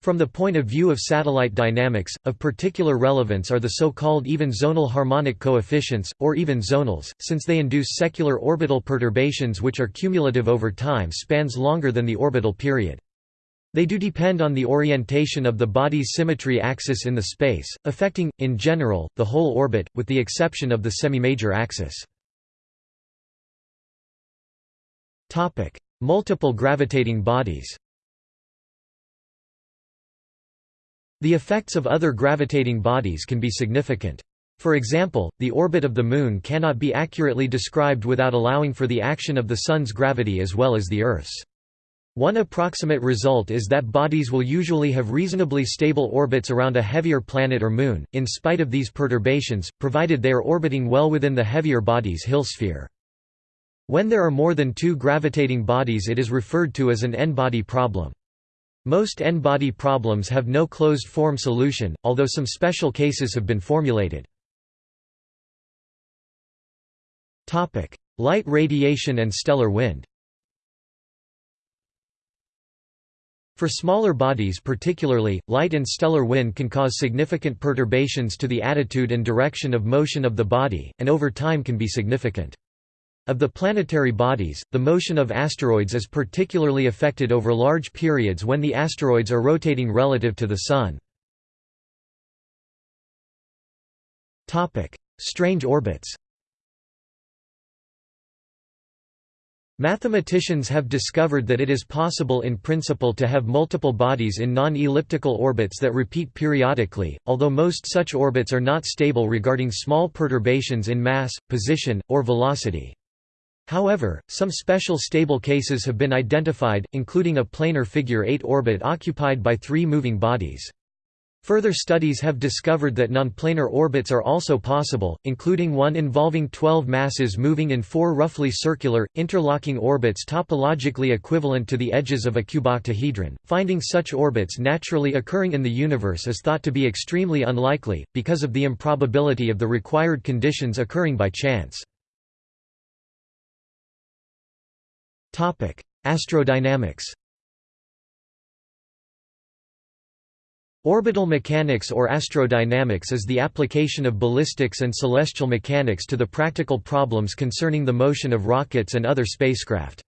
From the point of view of satellite dynamics, of particular relevance are the so-called even-zonal harmonic coefficients, or even-zonals, since they induce secular orbital perturbations which are cumulative over time spans longer than the orbital period. They do depend on the orientation of the body's symmetry axis in the space, affecting, in general, the whole orbit, with the exception of the semi-major axis. Multiple gravitating bodies The effects of other gravitating bodies can be significant. For example, the orbit of the Moon cannot be accurately described without allowing for the action of the Sun's gravity as well as the Earth's. One approximate result is that bodies will usually have reasonably stable orbits around a heavier planet or moon, in spite of these perturbations, provided they are orbiting well within the heavier body's Hill sphere. When there are more than two gravitating bodies it is referred to as an n-body problem. Most n-body problems have no closed-form solution, although some special cases have been formulated. Light radiation and stellar wind For smaller bodies particularly, light and stellar wind can cause significant perturbations to the attitude and direction of motion of the body, and over time can be significant. Of the planetary bodies, the motion of asteroids is particularly affected over large periods when the asteroids are rotating relative to the Sun. Strange orbits Mathematicians have discovered that it is possible in principle to have multiple bodies in non-elliptical orbits that repeat periodically, although most such orbits are not stable regarding small perturbations in mass, position, or velocity. However, some special stable cases have been identified, including a planar figure 8 orbit occupied by three moving bodies. Further studies have discovered that nonplanar orbits are also possible, including one involving 12 masses moving in four roughly circular, interlocking orbits topologically equivalent to the edges of a cuboctahedron. Finding such orbits naturally occurring in the universe is thought to be extremely unlikely, because of the improbability of the required conditions occurring by chance. Astrodynamics Orbital mechanics or astrodynamics is the application of ballistics and celestial mechanics to the practical problems concerning the motion of rockets and other spacecraft.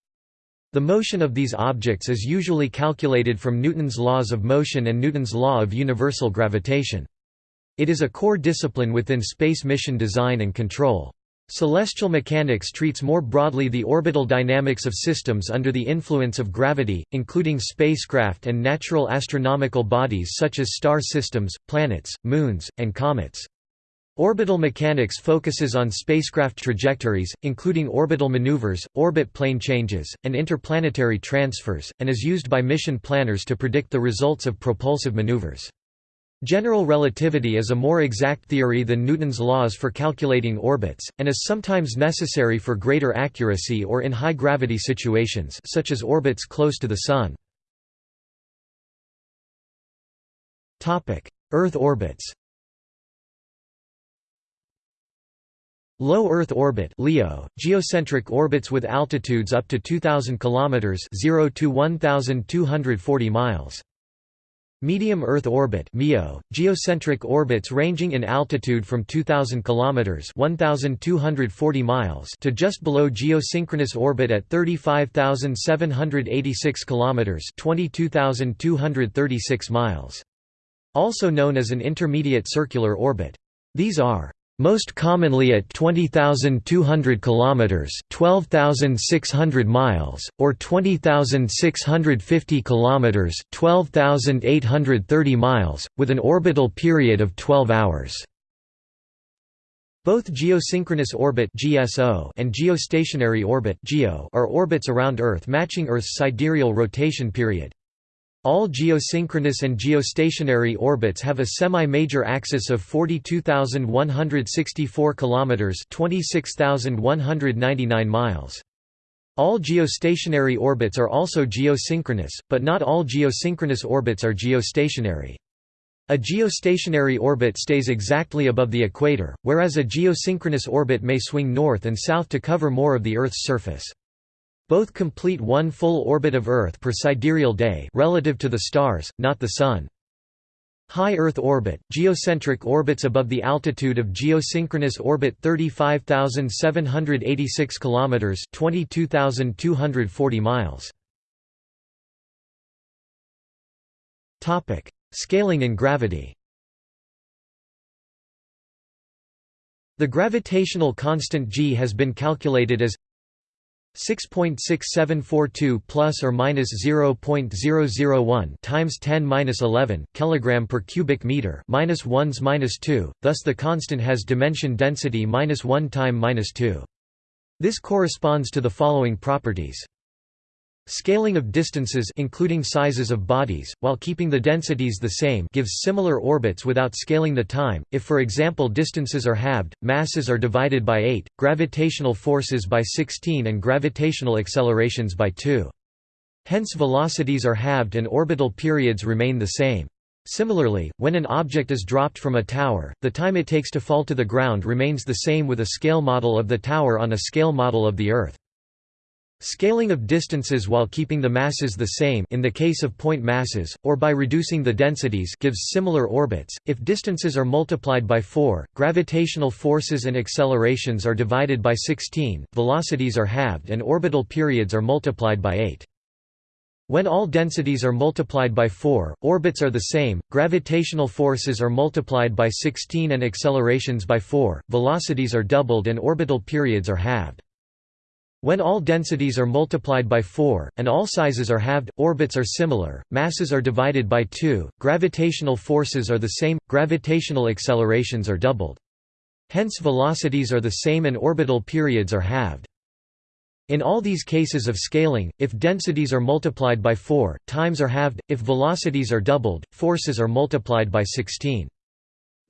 The motion of these objects is usually calculated from Newton's laws of motion and Newton's law of universal gravitation. It is a core discipline within space mission design and control. Celestial mechanics treats more broadly the orbital dynamics of systems under the influence of gravity, including spacecraft and natural astronomical bodies such as star systems, planets, moons, and comets. Orbital mechanics focuses on spacecraft trajectories, including orbital maneuvers, orbit plane changes, and interplanetary transfers, and is used by mission planners to predict the results of propulsive maneuvers. General relativity is a more exact theory than Newton's laws for calculating orbits, and is sometimes necessary for greater accuracy or in high-gravity situations such as orbits close to the Sun. Earth orbits Low Earth orbit (LEO), geocentric orbits with altitudes up to 2000 kilometers (0 to 1240 miles). Medium Earth orbit (MEO), geocentric orbits ranging in altitude from 2000 kilometers (1240 miles) to just below geosynchronous orbit at 35786 kilometers (22236 miles). Also known as an intermediate circular orbit. These are most commonly at 20,200 kilometers, 12,600 miles, or 20,650 kilometers, 12,830 miles, with an orbital period of 12 hours. Both geosynchronous orbit (GSO) and geostationary orbit (GEO) are orbits around Earth matching Earth's sidereal rotation period. All geosynchronous and geostationary orbits have a semi-major axis of 42,164 kilometers, 26,199 miles. All geostationary orbits are also geosynchronous, but not all geosynchronous orbits are geostationary. A geostationary orbit stays exactly above the equator, whereas a geosynchronous orbit may swing north and south to cover more of the Earth's surface. Both complete one full orbit of Earth per sidereal day relative to the stars, not the Sun. High Earth orbit, geocentric orbits above the altitude of geosynchronous orbit 35,786 km 22,240 miles. Topic: Scaling in gravity. The gravitational constant g has been calculated as 6.6742 plus or minus 0.001 times 10 minus 11 kilogram per cubic meter minus 1s minus 2 thus the constant has dimension density minus 1 time minus 2 this corresponds to the following properties Scaling of distances including sizes of bodies, while keeping the densities the same gives similar orbits without scaling the time, if for example distances are halved, masses are divided by 8, gravitational forces by 16 and gravitational accelerations by 2. Hence velocities are halved and orbital periods remain the same. Similarly, when an object is dropped from a tower, the time it takes to fall to the ground remains the same with a scale model of the tower on a scale model of the Earth. Scaling of distances while keeping the masses the same in the case of point masses, or by reducing the densities gives similar orbits. If distances are multiplied by 4, gravitational forces and accelerations are divided by 16, velocities are halved and orbital periods are multiplied by 8. When all densities are multiplied by 4, orbits are the same, gravitational forces are multiplied by 16 and accelerations by 4, velocities are doubled and orbital periods are halved. When all densities are multiplied by 4, and all sizes are halved, orbits are similar, masses are divided by 2, gravitational forces are the same, gravitational accelerations are doubled. Hence velocities are the same and orbital periods are halved. In all these cases of scaling, if densities are multiplied by 4, times are halved, if velocities are doubled, forces are multiplied by 16.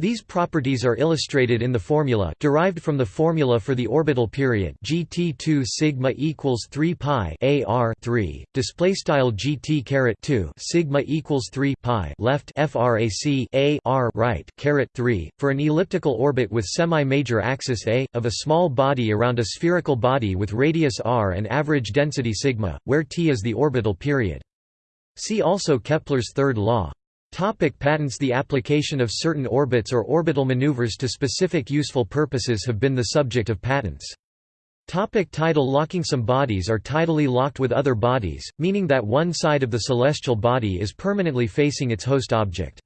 These properties are illustrated in the formula derived from the formula for the orbital period GT2 sigma equals 3 pi AR 3 display style GT caret 2 sigma equals 3 pi left frac A R right caret 3 for an elliptical orbit with semi-major axis A of a small body around a spherical body with radius r and average density sigma where T is the orbital period. See also Kepler's third law Topic patents The application of certain orbits or orbital maneuvers to specific useful purposes have been the subject of patents. Topic tidal locking Some bodies are tidally locked with other bodies, meaning that one side of the celestial body is permanently facing its host object.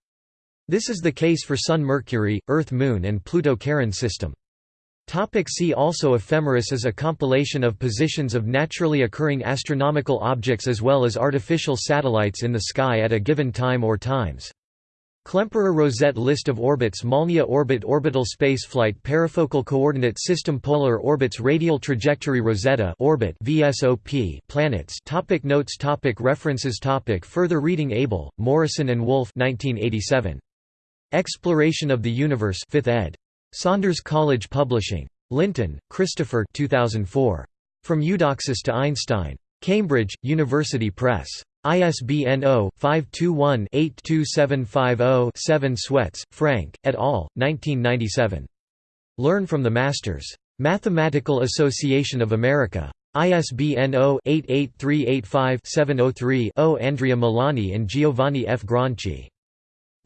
This is the case for Sun Mercury, Earth Moon and Pluto-Charon system. Topic see also Ephemeris is a compilation of positions of naturally occurring astronomical objects as well as artificial satellites in the sky at a given time or times. Klemperer Rosette List of orbits Molniya orbit Orbital spaceflight perifocal coordinate system Polar orbits Radial trajectory Rosetta orbit VSOP planets topic Notes topic References topic Further reading Abell, Morrison and Wolff 1987. Exploration of the Universe 5th ed. Saunders College Publishing. Linton, Christopher 2004. From Eudoxus to Einstein. Cambridge, University Press. ISBN 0-521-82750-7 Swetz, Frank, et al., 1997. Learn from the Masters. Mathematical Association of America. ISBN 0-88385-703-0 Andrea Milani and Giovanni F. Gronchi.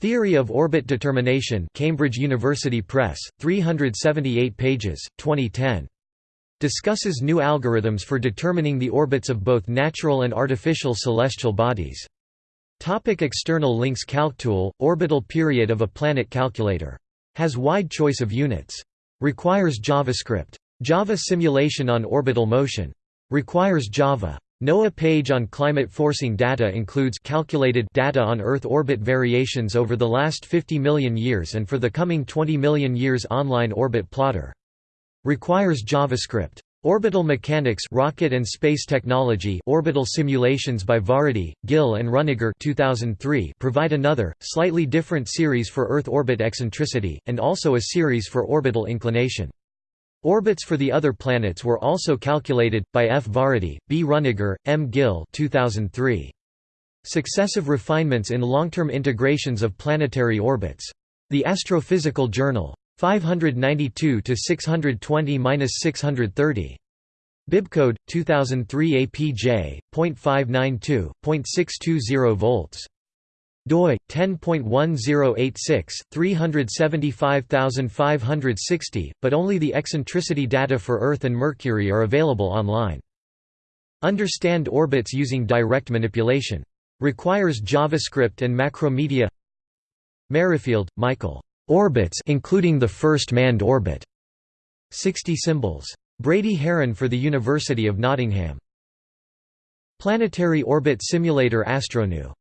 Theory of Orbit Determination Cambridge University Press, 378 pages, 2010. Discusses new algorithms for determining the orbits of both natural and artificial celestial bodies. Topic external links CalcTool, orbital period of a planet calculator. Has wide choice of units. Requires JavaScript. Java simulation on orbital motion. Requires Java. NOAA page on climate forcing data includes calculated data on Earth orbit variations over the last 50 million years and for the coming 20 million years online orbit plotter. Requires JavaScript. Orbital Mechanics Rocket and Space Technology Orbital Simulations by Varadi, Ghil and Runnegar 2003 provide another, slightly different series for Earth orbit eccentricity, and also a series for orbital inclination. Orbits for the other planets were also calculated, by F. Varadi, B. Runnegar, M. Ghil 2003. Successive refinements in long-term integrations of planetary orbits. The Astrophysical Journal. 592–620–630. Bibcode 2003 APJ.592.620 volts doi 10.1086 375560 but only the eccentricity data for earth and mercury are available online. Understand orbits using direct manipulation. Requires javascript and macromedia. Merrifield michael. Orbits including the first manned orbit. 60 symbols. Brady Haran for the university of nottingham. Planetary orbit simulator astroneu